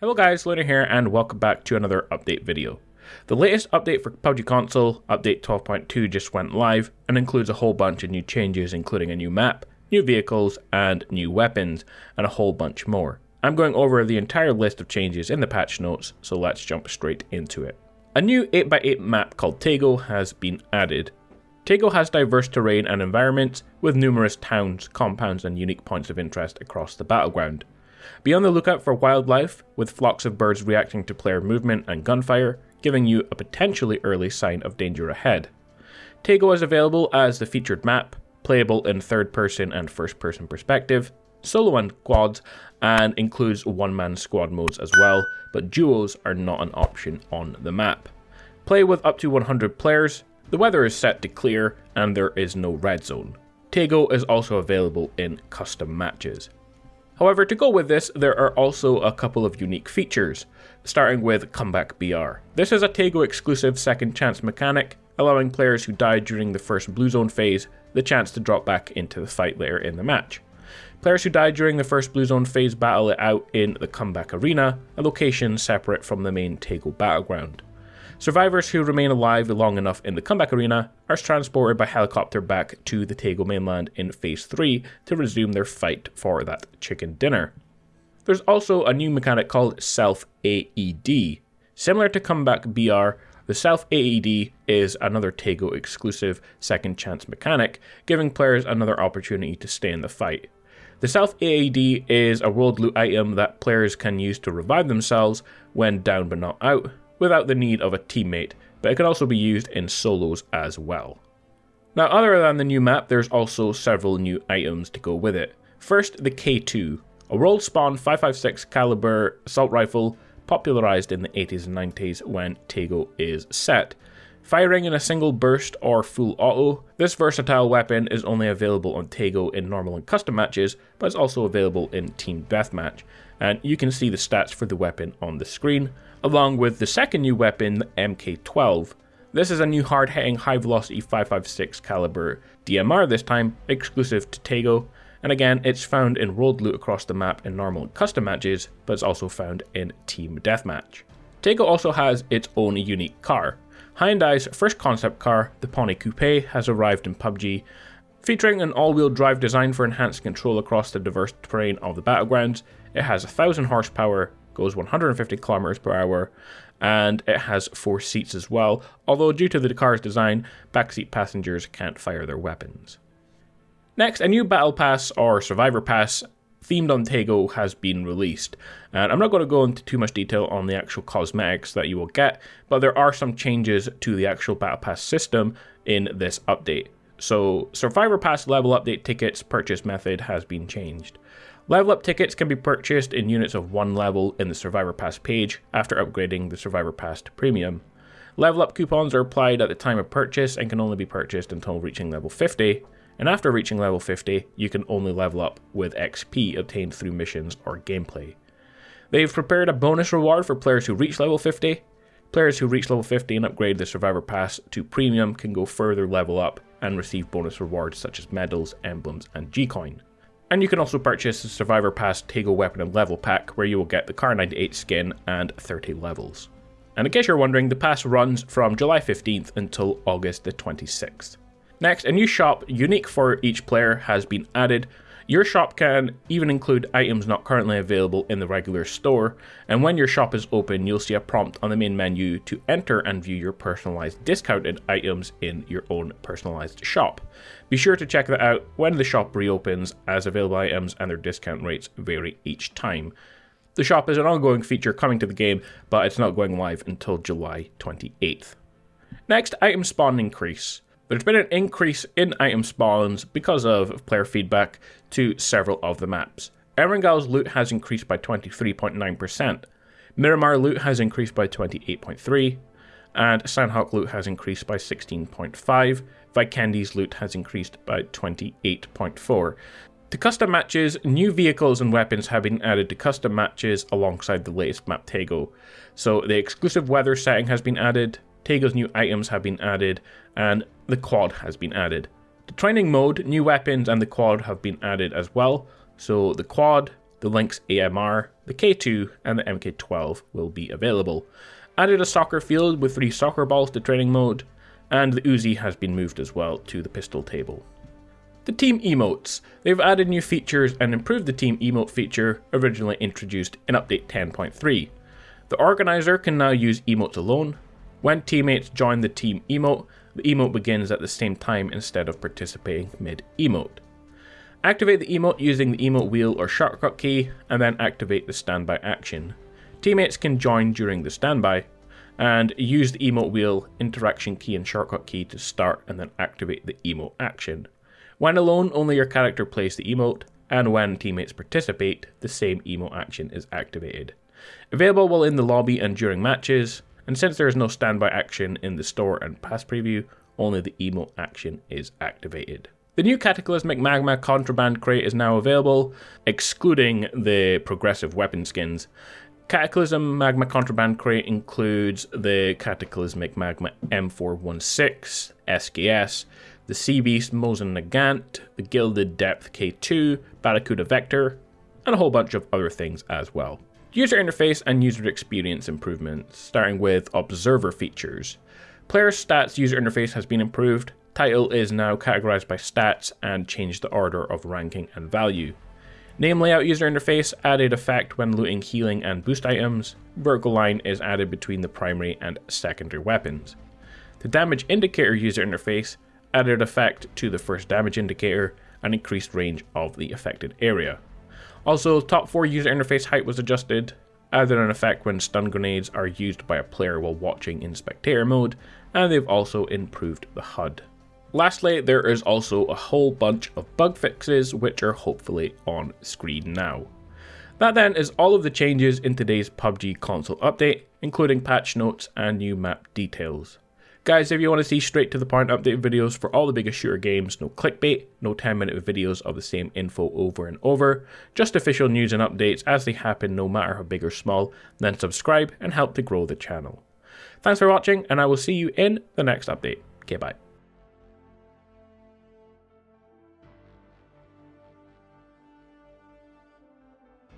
Hello guys, Lunar here and welcome back to another update video. The latest update for PUBG console, update 12.2 just went live and includes a whole bunch of new changes including a new map, new vehicles and new weapons and a whole bunch more. I'm going over the entire list of changes in the patch notes, so let's jump straight into it. A new 8x8 map called Taego has been added. Taego has diverse terrain and environments with numerous towns, compounds and unique points of interest across the battleground. Be on the lookout for wildlife, with flocks of birds reacting to player movement and gunfire, giving you a potentially early sign of danger ahead. Taego is available as the featured map, playable in third person and first person perspective, solo and quads, and includes one man squad modes as well, but duos are not an option on the map. Play with up to 100 players, the weather is set to clear, and there is no red zone. Taego is also available in custom matches. However, to go with this, there are also a couple of unique features, starting with Comeback BR. This is a Taego exclusive second chance mechanic, allowing players who died during the first Blue Zone phase the chance to drop back into the fight later in the match. Players who died during the first Blue Zone phase battle it out in the Comeback Arena, a location separate from the main Taego battleground. Survivors who remain alive long enough in the comeback arena are transported by helicopter back to the Taego mainland in Phase 3 to resume their fight for that chicken dinner. There's also a new mechanic called Self AED. Similar to Comeback BR, the Self AED is another Taego exclusive second chance mechanic, giving players another opportunity to stay in the fight. The Self AED is a world loot item that players can use to revive themselves when down but not out, without the need of a teammate, but it can also be used in solos as well. Now other than the new map, there's also several new items to go with it. First, the K2, a world spawn 556 caliber assault rifle popularized in the 80s and 90s when Taego is set. Firing in a single burst or full auto, this versatile weapon is only available on Taego in normal and custom matches, but it's also available in Team Deathmatch, and you can see the stats for the weapon on the screen, along with the second new weapon, the MK12. This is a new hard-hitting high-velocity 5.56 caliber DMR this time, exclusive to Taego, and again, it's found in rolled loot across the map in normal and custom matches, but it's also found in Team Deathmatch. Taego also has its own unique car, Hyundai's first concept car, the Pony Coupe, has arrived in PUBG, featuring an all-wheel drive design for enhanced control across the diverse terrain of the battlegrounds. It has 1000 horsepower, goes 150 kilometers per hour, and it has four seats as well, although due to the car's design, backseat passengers can't fire their weapons. Next, a new Battle Pass or Survivor Pass themed on Taego has been released. And I'm not going to go into too much detail on the actual cosmetics that you will get, but there are some changes to the actual Battle Pass system in this update. So, Survivor Pass level update tickets purchase method has been changed. Level up tickets can be purchased in units of one level in the Survivor Pass page after upgrading the Survivor Pass to Premium. Level up coupons are applied at the time of purchase and can only be purchased until reaching level 50, and after reaching level 50, you can only level up with XP obtained through missions or gameplay. They've prepared a bonus reward for players who reach level 50. Players who reach level 50 and upgrade the Survivor Pass to Premium can go further level up and receive bonus rewards such as medals, emblems, and G-Coin. And you can also purchase the Survivor Pass Taego Weapon and Level Pack, where you will get the Kar 98 skin and 30 levels. And in case you're wondering, the pass runs from July 15th until August the 26th. Next, a new shop unique for each player has been added. Your shop can even include items not currently available in the regular store, and when your shop is open, you'll see a prompt on the main menu to enter and view your personalized discounted items in your own personalized shop. Be sure to check that out when the shop reopens, as available items and their discount rates vary each time. The shop is an ongoing feature coming to the game, but it's not going live until July 28th. Next, item spawn increase. There's been an increase in item spawns because of player feedback to several of the maps. Erangel's loot has increased by 23.9%, Miramar loot has increased by 28.3%, and Sanhok loot has increased by 16.5%, Vikendi's loot has increased by 28.4%. To custom matches, new vehicles and weapons have been added to custom matches alongside the latest map Taego. So the exclusive weather setting has been added, Taego's new items have been added, and the quad has been added. The training mode, new weapons, and the quad have been added as well. So the quad, The Lynx AMR, the K2, and the MK12 will be available. Added a soccer field with three soccer balls to training mode, and the Uzi has been moved as well to the pistol table. The team emotes. They've added new features and improved the team emote feature originally introduced in update 10.3. The organizer can now use emotes alone. When teammates join the team emote, the emote begins at the same time instead of participating mid-emote. Activate the emote using the emote wheel or shortcut key, and then activate the standby action. Teammates can join during the standby, and use the emote wheel, interaction key and shortcut key to start and then activate the emote action. When alone, only your character plays the emote, and when teammates participate, the same emote action is activated. Available while in the lobby and during matches, and since there is no standby action in the store and pass preview, only the emote action is activated. The new Cataclysmic Magma Contraband Crate is now available, excluding the progressive weapon skins. Cataclysm Magma Contraband Crate includes the Cataclysmic Magma M416, SKS, the Sea Beast Mosin Nagant, the Gilded Depth K2, Barracuda Vector, and a whole bunch of other things as well. User interface and user experience improvements, starting with observer features. Player stats user interface has been improved. Title is now categorized by stats and changed the order of ranking and value. Name layout user interface added effect when looting healing and boost items. Vertical line is added between the primary and secondary weapons. The damage indicator user interface added effect to the first damage indicator and increased range of the affected area. Also, top 4 user interface height was adjusted, added an effect when stun grenades are used by a player while watching in spectator mode, and they've also improved the HUD. Lastly, there is also a whole bunch of bug fixes which are hopefully on screen now. That then is all of the changes in today's PUBG console update, including patch notes and new map details. Guys, if you want to see straight to the point update videos for all the biggest shooter games, no clickbait, no 10 minute videos of the same info over and over, just official news and updates as they happen no matter how big or small, then subscribe and help to grow the channel. Thanks for watching and I will see you in the next update. Okay, bye.